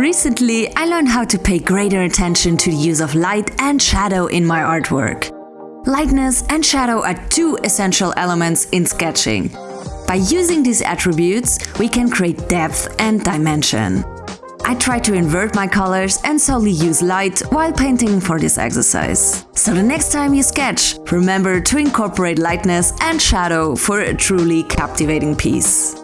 Recently, I learned how to pay greater attention to the use of light and shadow in my artwork. Lightness and shadow are two essential elements in sketching. By using these attributes, we can create depth and dimension. I try to invert my colors and solely use light while painting for this exercise. So the next time you sketch, remember to incorporate lightness and shadow for a truly captivating piece.